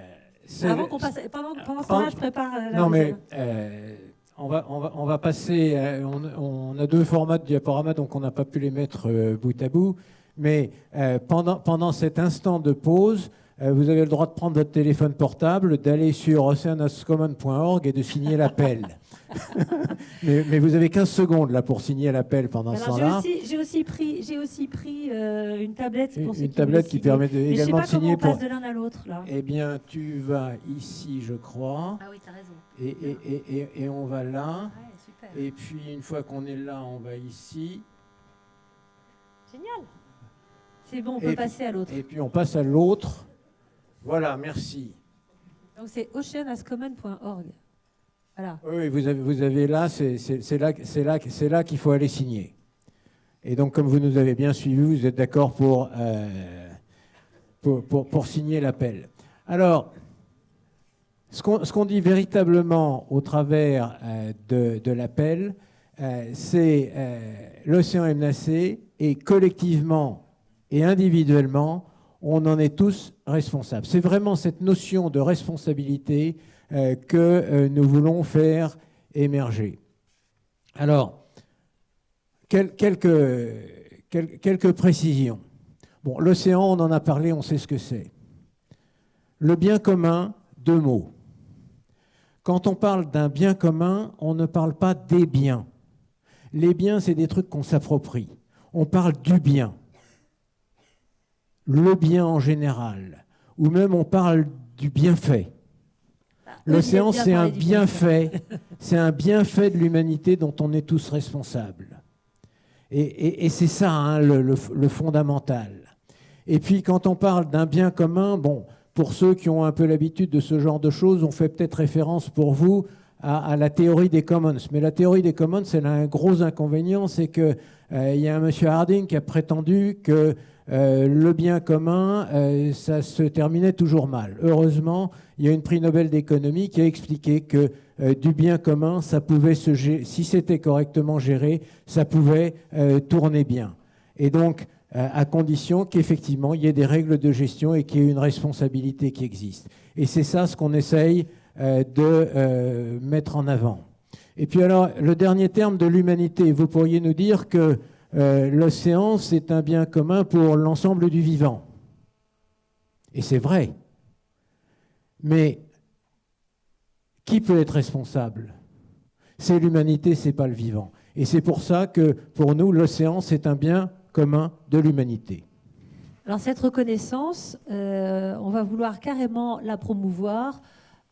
Avant qu'on passe, pendant, pendant ce temps-là, je prépare euh, la Non, mais euh, on va, on, va, passer. Euh, on, a deux formats de diaporama, donc on n'a pas pu les mettre euh, bout à bout. Mais euh, pendant, pendant cet instant de pause, vous avez le droit de prendre votre téléphone portable, d'aller sur oceanascommon.org et de signer l'appel. <laughs> <laughs> mais, vous avez 15 secondes là pour signer l'appel pendant ce temps-là. J'ai aussi, pris, j'ai aussi pris une tablette pour Une, tablette qui permet de, également de signer. On passe de l'un à l'autre là. Eh bien, tu vas ici, je crois. Ah oui, as raison. Et, et, et, et, on va là. et puis une fois qu'on est là, on va ici. Génial. C'est bon, on peut passer à l'autre. Et puis on passe à l'autre. Voilà, merci. Donc c'est oceanascommon.org. Voilà. Oui, vous avez, vous avez là, c'est là, là, là qu'il faut aller signer. Et donc, comme vous nous avez bien suivis, vous êtes d'accord pour, euh, pour, pour, pour signer l'appel. Alors, ce qu'on dit véritablement au travers euh, de, l'appel, euh, c'est euh, l'océan est menacé et collectivement et individuellement, on en est tous responsables. C'est vraiment cette notion de responsabilité que nous voulons faire émerger. Alors, quelques, quelques précisions. L'océan, on en a parlé, on sait ce que c'est. Le bien commun, deux mots. Quand on parle d'un bien commun, on ne parle pas des biens. Les biens, c'est des trucs qu'on s'approprie. On parle du bien. Le bien en général. Ou même on parle du bienfait. Ah, L'océan, c'est un bienfait. C'est un bienfait de l'humanité dont on est tous responsables. Et, c'est ça hein, le, fondamental. Et puis quand on parle d'un bien commun, bon, pour ceux qui ont un peu l'habitude de ce genre de choses, on fait peut-être référence pour vous à, la théorie des commons. Mais la théorie des commons, elle a un gros inconvénient, c'est qu'il euh, y a un monsieur Harding qui a prétendu que euh, le bien commun, euh, ça se terminait toujours mal. Heureusement, il y a une prix Nobel d'économie qui a expliqué que du bien commun, ça pouvait se si c'était correctement géré, ça pouvait tourner bien. Et donc, euh, à condition qu'effectivement il y ait des règles de gestion et qu'il y ait une responsabilité qui existe. Et c'est ça ce qu'on essaye euh, de euh, mettre en avant. Et puis alors, le dernier terme de l'humanité, vous pourriez nous dire que l'océan, c'est un bien commun pour l'ensemble du vivant. Et c'est vrai. Mais qui peut être responsable? C'est l'humanité, c'est pas le vivant. Et c'est pour ça que pour nous, l'océan, c'est un bien commun de l'humanité. Alors cette reconnaissance, euh, on va vouloir carrément la promouvoir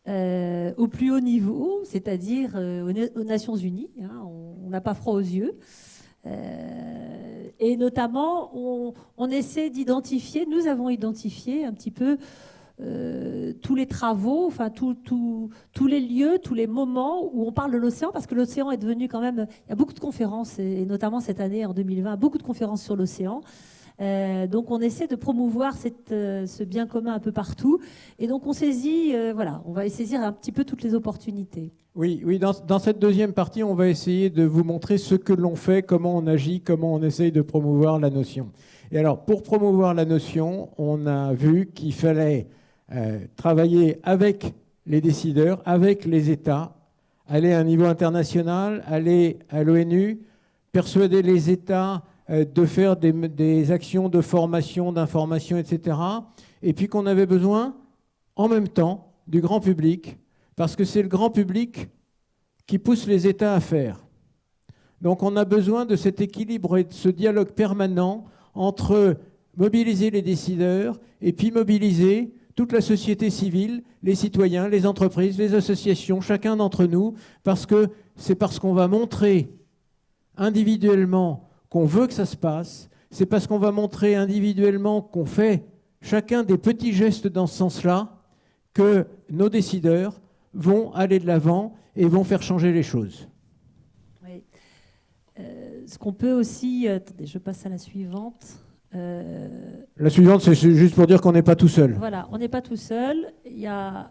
euh, au plus haut niveau, c'est-à-dire euh, aux, Nations Unies. Hein, on n'a pas froid aux yeux. et notamment, on, on essaie d'identifier, nous avons identifié un petit peu euh, tous les travaux, enfin tous les lieux, tous les moments où on parle de l'océan, parce que l'océan est devenu quand même, il y a beaucoup de conférences, et, notamment cette année en 2020, beaucoup de conférences sur l'océan. Euh, donc on essaie de promouvoir cette, euh, ce bien commun un peu partout, et donc on saisit, voilà, on va saisir un petit peu toutes les opportunités. Oui, oui. Dans, cette deuxième partie, on va essayer de vous montrer ce que l'on fait, comment on agit, comment on essaye de promouvoir la notion. Et alors, pour promouvoir la notion, on a vu qu'il fallait euh, travailler avec les décideurs, avec les États, aller à un niveau international, aller à l'ONU, persuader les États euh, de faire des, des actions de formation, d'information, etc. Et puis qu'on avait besoin, en même temps, du grand public, parce que c'est le grand public qui pousse les États à faire. Donc on a besoin de cet équilibre et de ce dialogue permanent entre mobiliser les décideurs et puis mobiliser toute la société civile, les citoyens, les entreprises, les associations, chacun d'entre nous, parce que c'est parce qu'on va montrer individuellement qu'on veut que ça se passe, c'est parce qu'on va montrer individuellement qu'on fait chacun des petits gestes dans ce sens-là, que nos décideurs vont aller de l'avant et vont faire changer les choses. Oui. Euh, ce qu'on peut aussi, euh, attendez, je passe à la suivante. Euh, la suivante, c'est juste pour dire qu'on n'est pas tout seul. Voilà, on n'est pas tout seul. Il y a...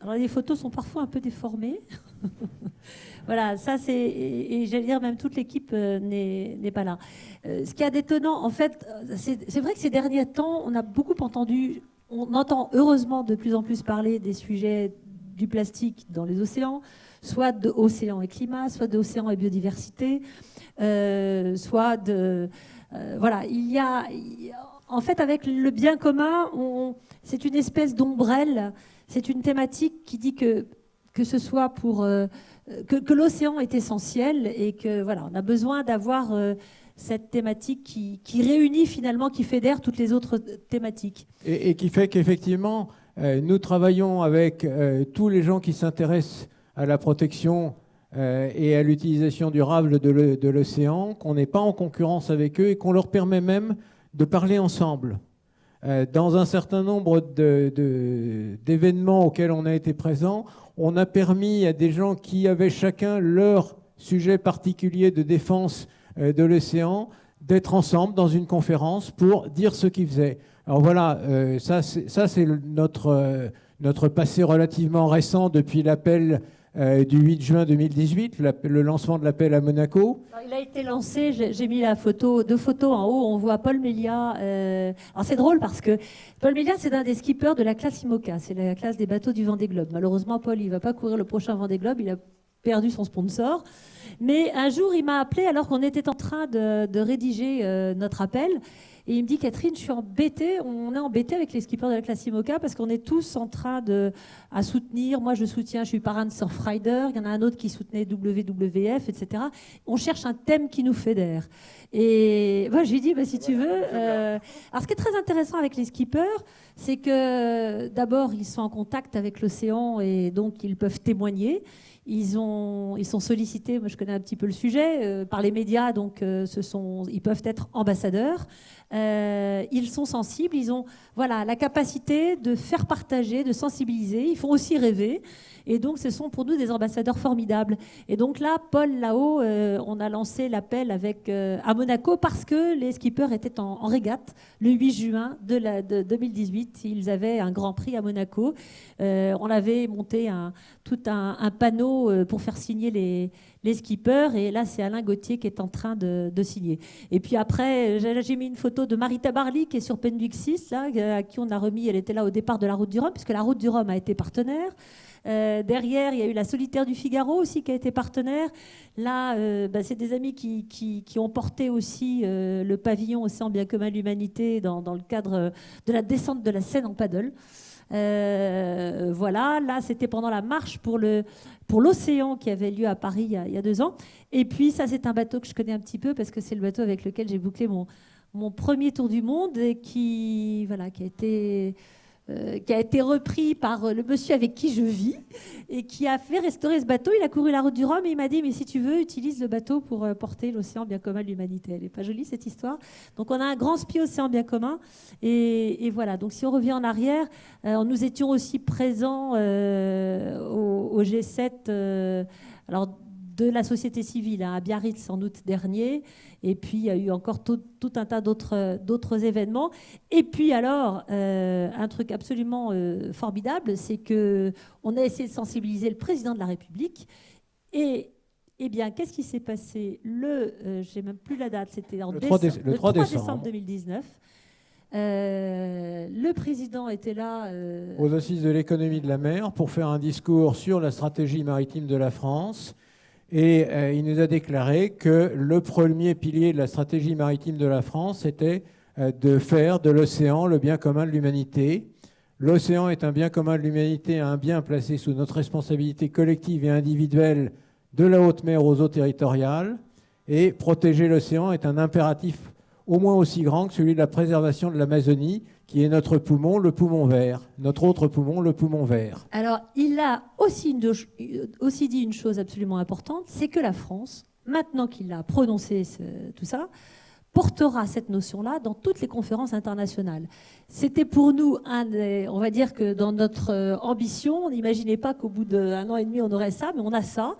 Alors les photos sont parfois un peu déformées. <laughs> voilà, ça c'est... Et, j'allais dire, même toute l'équipe euh, n'est pas là. Euh, ce qui est détonnant, en fait, c'est vrai que ces derniers temps, on a beaucoup entendu, on entend heureusement de plus en plus parler des sujets du plastique dans les océans, soit de océan et climat, soit d'océan et biodiversité, soit de euh, voilà, il y a, en fait, avec le bien commun, c'est une espèce d'ombrelle, c'est une thématique qui dit que que ce soit pour euh, que, l'océan est essentiel et que voilà, on a besoin d'avoir euh, cette thématique qui, réunit finalement, qui fédère toutes les autres thématiques. Et, qui fait qu'effectivement, nous travaillons avec tous les gens qui s'intéressent à la protection et à l'utilisation durable de l'océan, qu'on n'est pas en concurrence avec eux et qu'on leur permet même de parler ensemble. Euh, dans un certain nombre d'événements auxquels on a été présent, on a permis à des gens qui avaient chacun leur sujet particulier de défense euh, de l'océan d'être ensemble dans une conférence pour dire ce qu'ils faisaient. Alors voilà, ça c'est notre, notre passé relativement récent depuis l'appel euh, du 8 juin 2018, le lancement de l'appel à Monaco. il a été lancé, j'ai mis la photo, deux photos en haut, on voit Paul Mélia. Euh, alors c'est drôle parce que Paul Mélia, c'est un des skippers de la classe IMOCA, c'est la classe des bateaux du Vendée Globe. Malheureusement, Paul, il ne va pas courir le prochain Vendée Globe, il a perdu son sponsor. Mais un jour, il m'a appelé alors qu'on était en train de, rédiger euh, notre appel. Et il me dit, Catherine, je suis embêtée, on est embêté avec les skippers de la classe IMOCA parce qu'on est tous en train de à soutenir. Moi, je soutiens, je suis parrain de Surfrider. Il y en a un autre qui soutenait WWF, etc. On cherche un thème qui nous fédère. Et moi, je lui dis, bah, si tu veux. Euh... Alors, ce qui est très intéressant avec les skippers, c'est que d'abord, ils sont en contact avec l'océan et donc ils peuvent témoigner. Ils, ont, ils sont sollicités, moi je connais un petit peu le sujet, euh, par les médias, donc euh, ce sont, ils peuvent être ambassadeurs. Euh, ils sont sensibles, ils ont voilà, la capacité de faire partager, de sensibiliser. Ils font aussi rêver. Et donc, ce sont pour nous des ambassadeurs formidables. Et donc là, Paul, là-haut, euh, on a lancé l'appel avec euh, à Monaco parce que les skippers étaient en, régate le 8 juin de, la, de 2018. Ils avaient un grand prix à Monaco. on avait monté tout un, panneau pour faire signer les, les skippers. Et là, c'est Alain Gauthier qui est en train de, signer. Et puis après, j'ai mis une photo de Marita Barly qui est sur Penduix 6, là, à qui on a remis, elle était là au départ de la route du Rhum, puisque la route du Rhum a été partenaire. Euh, derrière, il y a eu la Solitaire du Figaro aussi qui a été partenaire. Là, euh, bah, c'est des amis qui, ont porté aussi euh, le pavillon Océan bien commun l'humanité dans, le cadre de la descente de la Seine en paddle. Voilà, là c'était pendant la marche pour le pour l'océan qui avait lieu à Paris il y, a, il y, a, deux ans. Et puis ça c'est un bateau que je connais un petit peu parce que c'est le bateau avec lequel j'ai bouclé mon, mon premier tour du monde et qui voilà qui a été euh, qui a été repris par le monsieur avec qui je vis et qui a fait restaurer ce bateau. Il a couru la route du Rhum et il m'a dit Mais si tu veux, utilise le bateau pour euh, porter l'océan bien commun de l'humanité. Elle n'est pas jolie cette histoire. Donc on a un grand spi océan bien commun. Et, voilà. Donc si on revient en arrière, euh, nous étions aussi présents au, G7. alors de la société civile hein, à Biarritz en août dernier. Et puis, il y a eu encore tout, un tas d'autres événements. Et puis, alors, euh, un truc absolument euh, formidable, c'est qu'on a essayé de sensibiliser le président de la République. Et eh bien, qu'est-ce qui s'est passé le, euh, je n'ai même plus la date, c'était en le 3, le 3 décembre 2019. le président était là. Aux assises de l'économie de la mer pour faire un discours sur la stratégie maritime de la France et euh, il nous a déclaré que le premier pilier de la stratégie maritime de la France était euh, de faire de l'océan le bien commun de l'humanité. L'océan est un bien commun de l'humanité, un bien placé sous notre responsabilité collective et individuelle de la haute mer aux eaux territoriales. Et protéger l'océan est un impératif au moins aussi grand que celui de la préservation de l'Amazonie, qui est notre poumon, le poumon vert. Notre autre poumon, le poumon vert. Alors, il a aussi, aussi dit une chose absolument importante, c'est que la France, maintenant qu'il a prononcé tout ça, portera cette notion-là dans toutes les conférences internationales. C'était pour nous un on va dire que dans notre euh, ambition, on n'imaginait pas qu'au bout d'un an et demi on aurait ça, mais on a ça.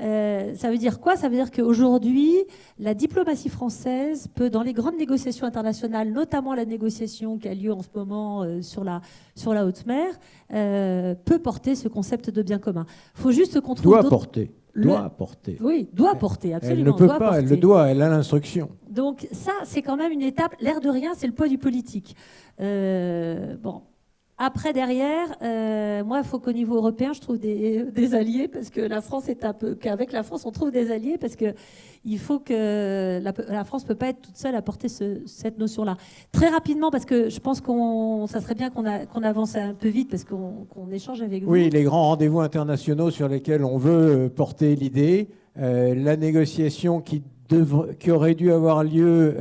Euh, ça veut dire quoi? Ça veut dire qu'aujourd'hui, la diplomatie française peut, dans les grandes négociations internationales, notamment la négociation qui a lieu en ce moment euh, sur, la, sur la haute mer, euh, peut porter ce concept de bien commun. Il faut juste qu'on trouve. Doit porter. Doit porter. Oui, doit porter, absolument. Elle ne peut pas, elle le doit, elle a l'instruction. Donc ça, c'est quand même une étape. L'air de rien, c'est le poids du politique. bon, après, derrière, euh, moi, il faut qu'au niveau européen, je trouve <laughs> des, alliés, parce que la France est un peu. qu'avec la France, on trouve des alliés, parce que il faut que la, France ne peut pas être toute seule à porter cette notion-là. Très rapidement, parce que je pense qu'on, ça serait bien qu'on, avance un peu vite, parce qu'on, échange avec vous. Oui, les grands rendez-vous internationaux sur lesquels on veut euh, porter l'idée, euh, la négociation qui, qui aurait dû avoir lieu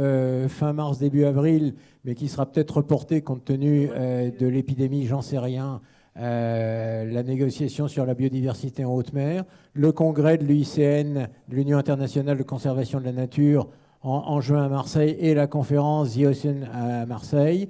fin mars, début avril mais qui sera peut-être reporté compte tenu euh, de l'épidémie, j'en sais rien, euh, la négociation sur la biodiversité en haute mer, le congrès de l'UICN, de l'Union internationale de conservation de la nature, en, juin à Marseille, et la conférence The Ocean à Marseille,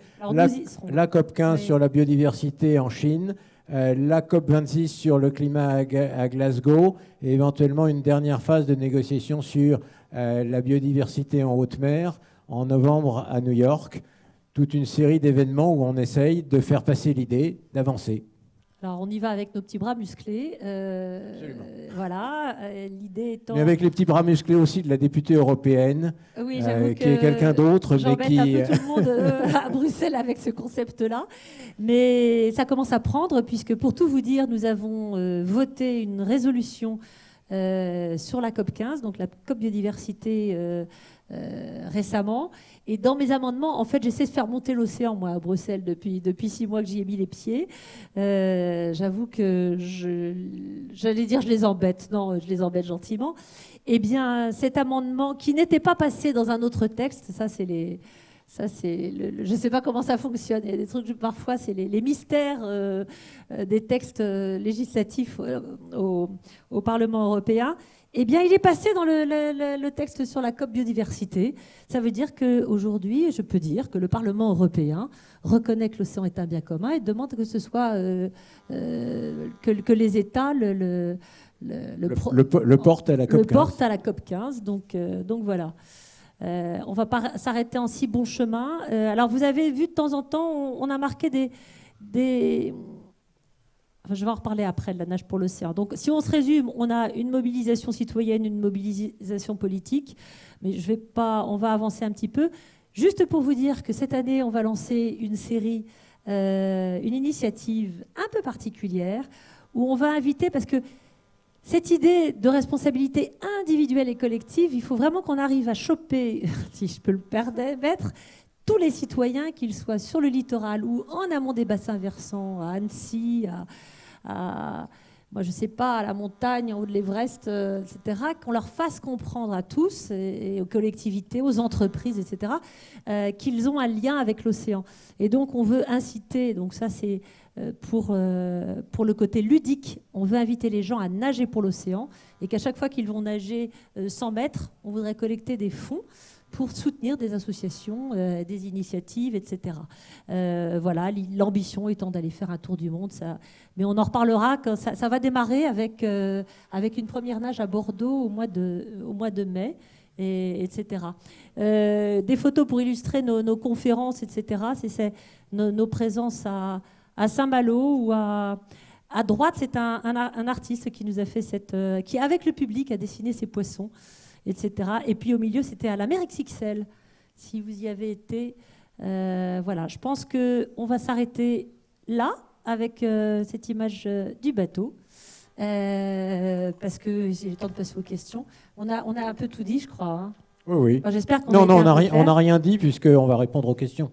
la, COP 15 sur la biodiversité en Chine, euh, la COP 26 sur le climat à, Glasgow, et éventuellement une dernière phase de négociation sur la biodiversité en haute mer en novembre à New York toute une série d'événements où on essaye de faire passer l'idée d'avancer. Alors on y va avec nos petits bras musclés. Euh, voilà, euh, l'idée étant. Mais avec les petits bras musclés aussi de la députée européenne, oui, euh, qui est quelqu'un d'autre, mais qui. un peu tout le monde <laughs> à Bruxelles avec ce concept-là. Mais ça commence à prendre, puisque pour tout vous dire, nous avons voté une résolution sur la COP 15, donc la COP biodiversité euh, récemment. Et dans mes amendements, en fait, j'essaie de faire monter l'océan, moi, à Bruxelles, depuis, depuis six mois que j'y ai mis les pieds. Euh, j'avoue que j'allais dire je les embête. Non, je les embête gentiment. Eh bien, cet amendement qui n'était pas passé dans un autre texte, ça, c'est les. Ça, c'est je ne sais pas comment ça fonctionne. Il y a des trucs, parfois, c'est les, mystères euh, des textes législatifs au, au Parlement européen. Eh bien, il est passé dans le, texte sur la COP biodiversité. Ça veut dire qu'aujourd'hui, je peux dire que le Parlement européen reconnaît que l'océan est un bien commun et demande que ce soit euh, euh, que, les États le, le, portent à la COP 15. Le portent à la COP 15. Donc, euh, donc voilà. On va pas s'arrêter en si bon chemin. alors, vous avez vu de temps en temps, on, a marqué des, des je vais en reparler après de la nage pour l'océan. Donc, si on se résume, on a une mobilisation citoyenne, une mobilisation politique, mais je vais pas, on va avancer un petit peu. Juste pour vous dire que cette année, on va lancer une série, euh, une initiative un peu particulière où on va inviter, parce que cette idée de responsabilité individuelle et collective, il faut vraiment qu'on arrive à choper, <laughs> si je peux le permettre, tous les citoyens, qu'ils soient sur le littoral ou en amont des bassins versants, à Annecy, à, moi je sais pas, à la montagne, en haut de l'Everest, euh, etc., qu'on leur fasse comprendre à tous, et, aux collectivités, aux entreprises, etc., euh, qu'ils ont un lien avec l'océan. Et donc on veut inciter, donc ça c'est euh, pour, pour le côté ludique, on veut inviter les gens à nager pour l'océan, et qu'à chaque fois qu'ils vont nager 100 mètres, on voudrait collecter des fonds pour soutenir des associations, euh, des initiatives, etc. Euh, voilà, l'ambition étant d'aller faire un tour du monde. Ça, mais on en reparlera quand ça, va démarrer avec, euh, avec une première nage à Bordeaux au mois de, au mois de mai. Et, etc. des photos pour illustrer nos, conférences, etc. C'est nos, présences à, à Saint-Malo ou à, à droite, c'est un, un, artiste qui nous a fait cette, qui avec le public a dessiné ces poissons etc. Et puis au milieu, c'était à la mer XXL, si vous y avez été. Euh, voilà, je pense qu'on va s'arrêter là avec euh, cette image euh, du bateau. parce que j'ai le temps de passer aux questions. On a, on a un peu tout dit, je crois. Hein. Oui, oui. J'espère qu'on Non, non, on n'a rien, rien dit puisqu'on va répondre aux questions.